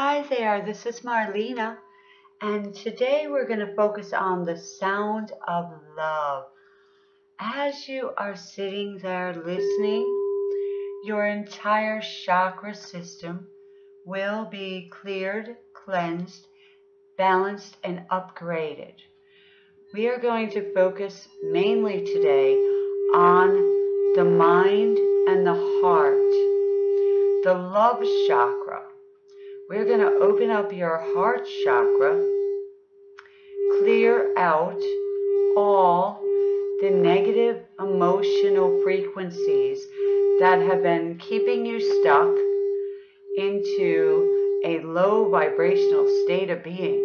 Hi there, this is Marlena, and today we're going to focus on the sound of love. As you are sitting there listening, your entire chakra system will be cleared, cleansed, balanced, and upgraded. We are going to focus mainly today on the mind and the heart, the love chakra. We're going to open up your heart chakra, clear out all the negative emotional frequencies that have been keeping you stuck into a low vibrational state of being.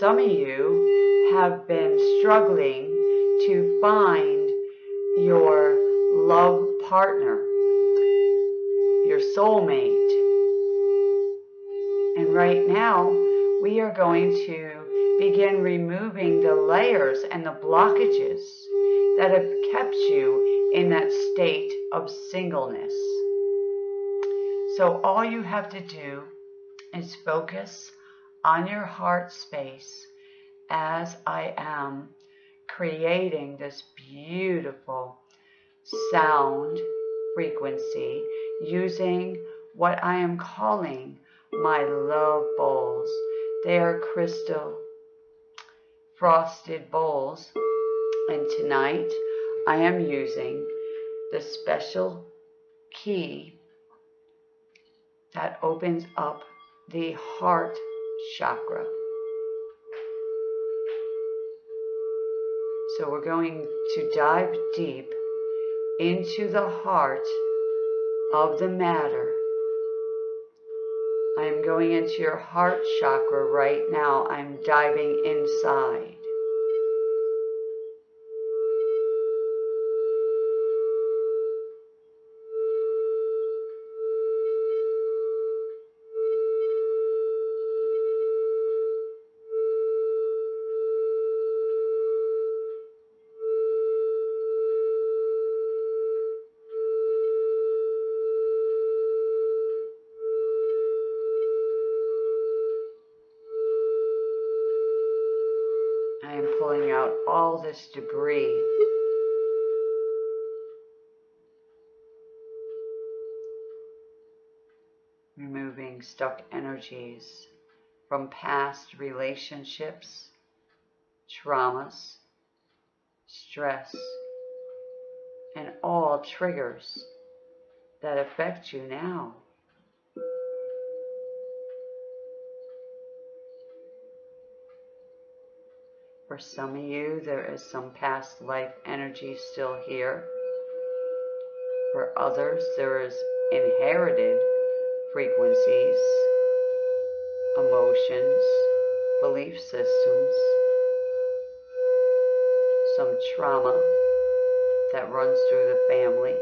Some of you have been struggling to find your love partner, your soulmate. And right now, we are going to begin removing the layers and the blockages that have kept you in that state of singleness. So all you have to do is focus on your heart space as I am creating this beautiful sound frequency using what I am calling my love bowls. They are crystal frosted bowls. And tonight I am using the special key that opens up the heart chakra. So we're going to dive deep into the heart of the matter. I am going into your heart chakra right now. I'm diving inside. Debris. Removing stuck energies from past relationships, traumas, stress, and all triggers that affect you now. For some of you, there is some past life energy still here. For others, there is inherited frequencies, emotions, belief systems, some trauma that runs through the family.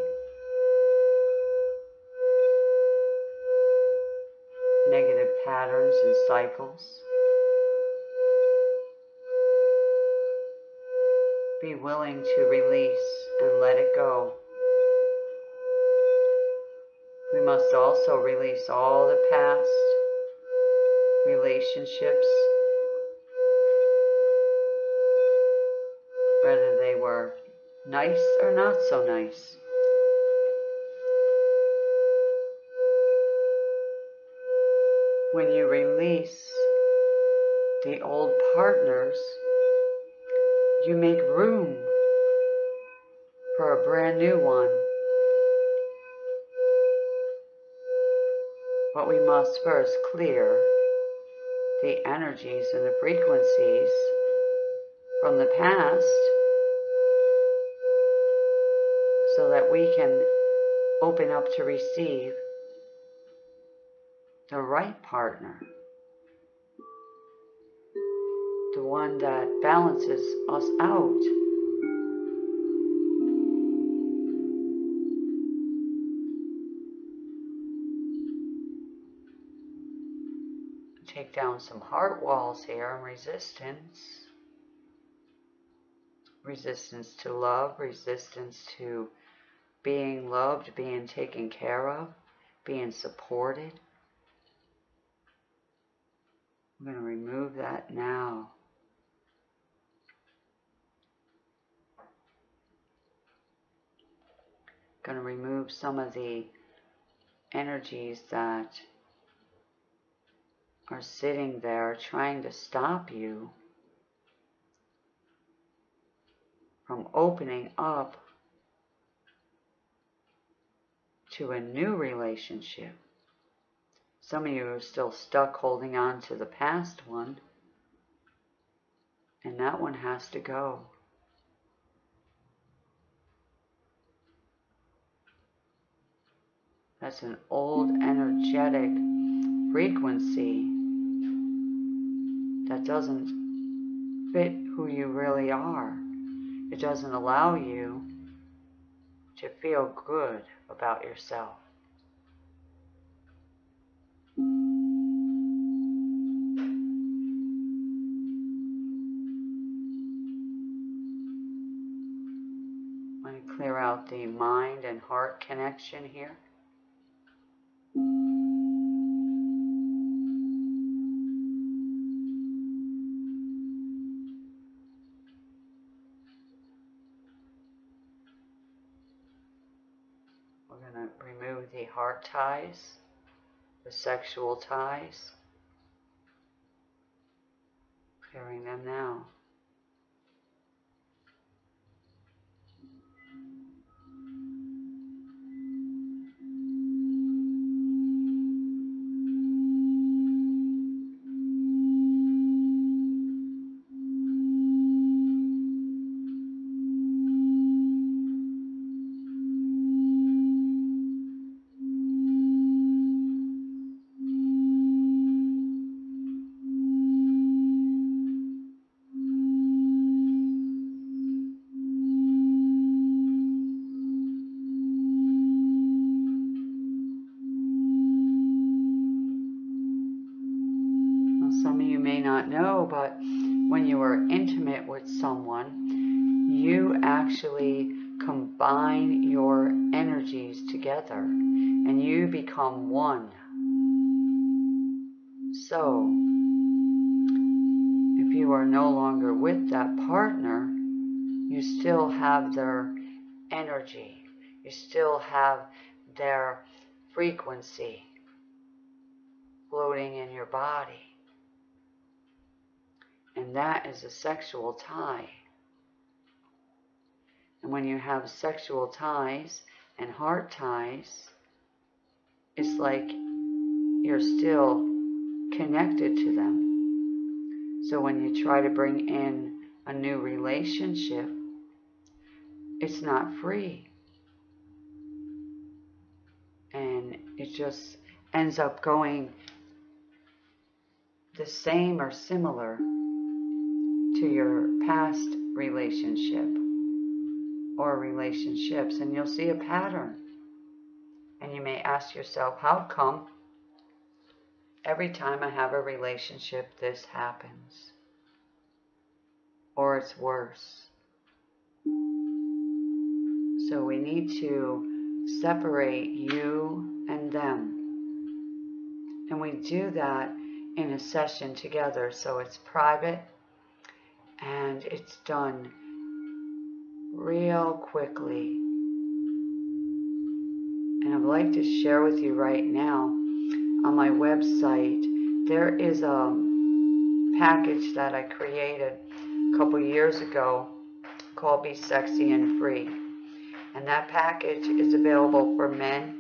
Negative patterns and cycles. Be willing to release and let it go. We must also release all the past relationships, whether they were nice or not so nice. When you release the old partners, you make room for a brand new one. But we must first clear the energies and the frequencies from the past so that we can open up to receive the right partner. One that balances us out. Take down some heart walls here and resistance. Resistance to love, resistance to being loved, being taken care of, being supported, I'm going to remove that now. Going to remove some of the energies that are sitting there trying to stop you from opening up to a new relationship. Some of you are still stuck holding on to the past one, and that one has to go. That's an old energetic frequency that doesn't fit who you really are. It doesn't allow you to feel good about yourself. Clear out the mind and heart connection here. Ties, the sexual ties, clearing them now. But when you are intimate with someone, you actually combine your energies together and you become one. So, if you are no longer with that partner, you still have their energy, you still have their frequency floating in your body. And that is a sexual tie. And when you have sexual ties and heart ties, it's like you're still connected to them. So when you try to bring in a new relationship, it's not free. And it just ends up going the same or similar to your past relationship or relationships and you'll see a pattern. And you may ask yourself, how come every time I have a relationship this happens? Or it's worse. So we need to separate you and them. And we do that in a session together so it's private and it's done real quickly. And I'd like to share with you right now on my website, there is a package that I created a couple years ago called Be Sexy and Free. And that package is available for men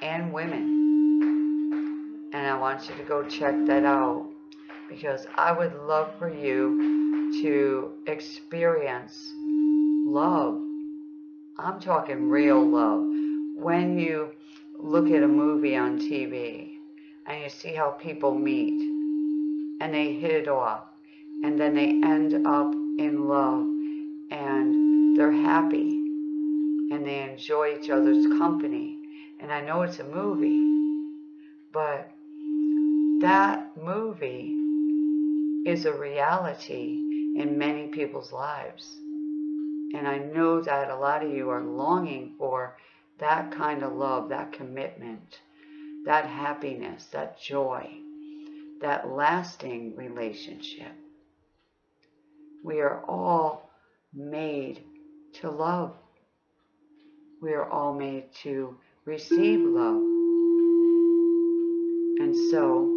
and women. And I want you to go check that out because I would love for you to experience love. I'm talking real love. When you look at a movie on TV and you see how people meet and they hit it off and then they end up in love and they're happy and they enjoy each other's company. And I know it's a movie, but that movie is a reality in many people's lives. And I know that a lot of you are longing for that kind of love, that commitment, that happiness, that joy, that lasting relationship. We are all made to love. We are all made to receive love. And so,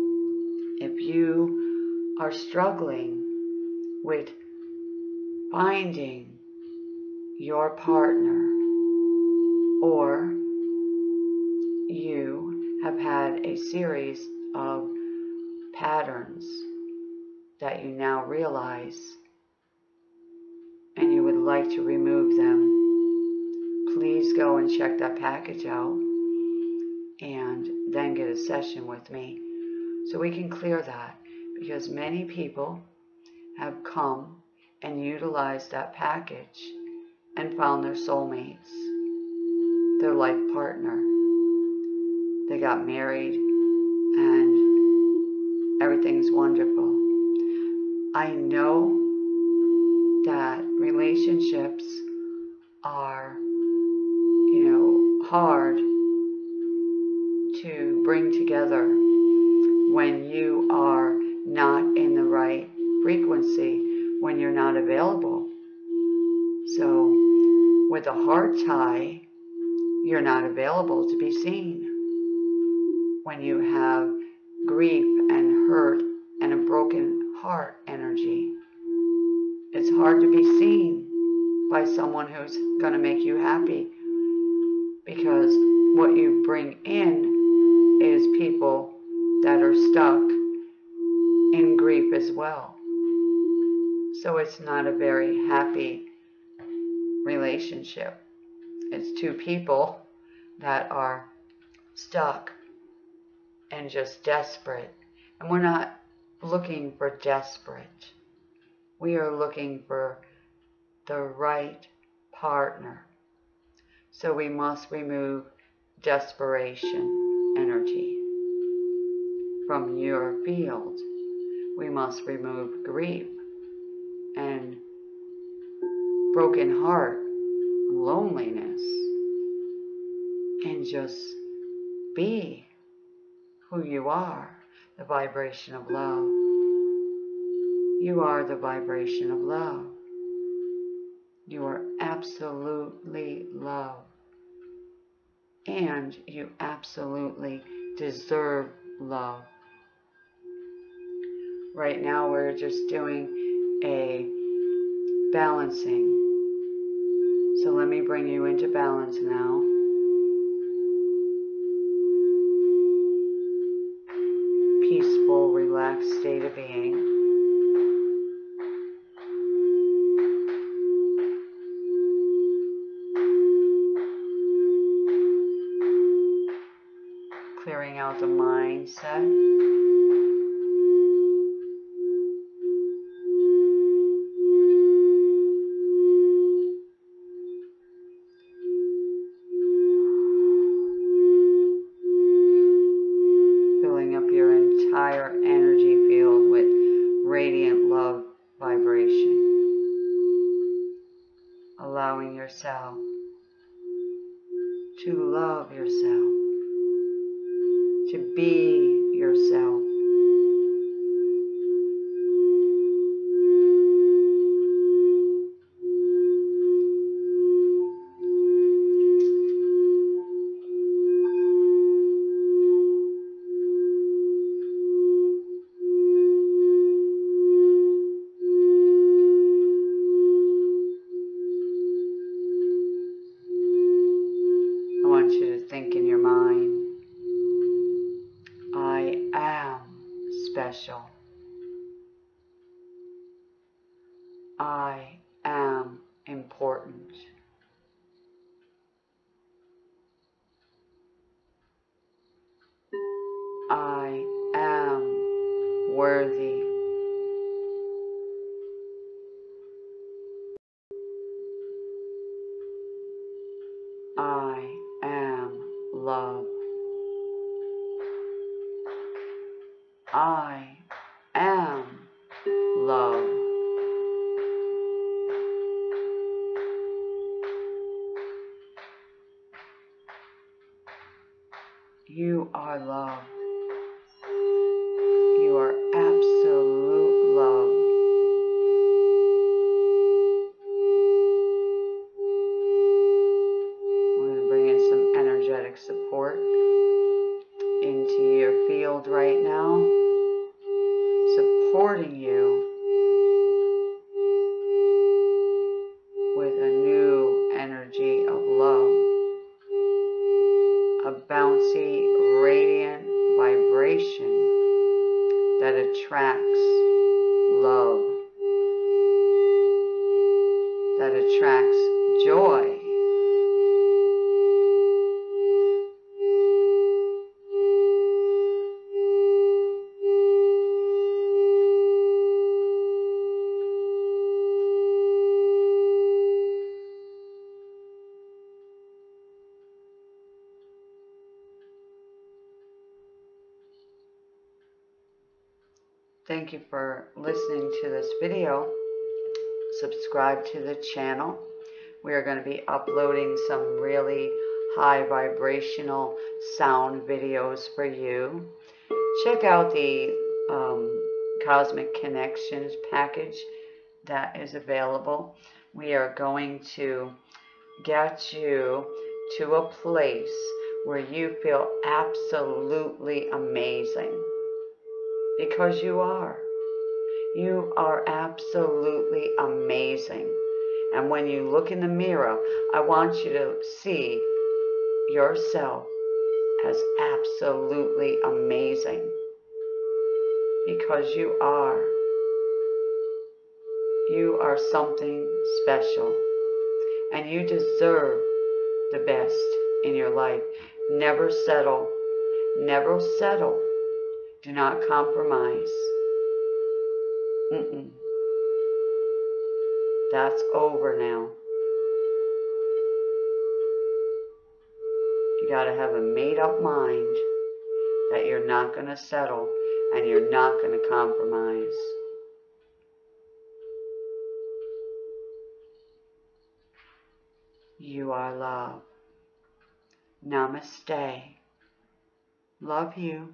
if you are struggling with finding your partner or you have had a series of patterns that you now realize and you would like to remove them, please go and check that package out and then get a session with me so we can clear that because many people have come and utilized that package and found their soulmates, their life partner. They got married and everything's wonderful. I know that relationships are, you know, hard to bring together when you are not in the right frequency, when you're not available. So, with a heart tie, you're not available to be seen. When you have grief and hurt and a broken heart energy, it's hard to be seen by someone who's going to make you happy because what you bring in is people that are stuck grief as well. So it's not a very happy relationship. It's two people that are stuck and just desperate. And we're not looking for desperate. We are looking for the right partner. So we must remove desperation energy from your field. We must remove grief and broken heart, loneliness, and just be who you are, the vibration of love. You are the vibration of love. You are absolutely love. And you absolutely deserve love. Right now, we're just doing a balancing. So let me bring you into balance now. Peaceful, relaxed state of being. clearing out the mindset. Be special. I am important. Thank you for listening to this video. Subscribe to the channel. We are going to be uploading some really high vibrational sound videos for you. Check out the um, Cosmic Connections package that is available. We are going to get you to a place where you feel absolutely amazing because you are. You are absolutely amazing. And when you look in the mirror, I want you to see yourself as absolutely amazing because you are. You are something special and you deserve the best in your life. Never settle. Never settle do not compromise. Mm-mm. That's over now. You got to have a made up mind that you're not going to settle and you're not going to compromise. You are love. Namaste. Love you.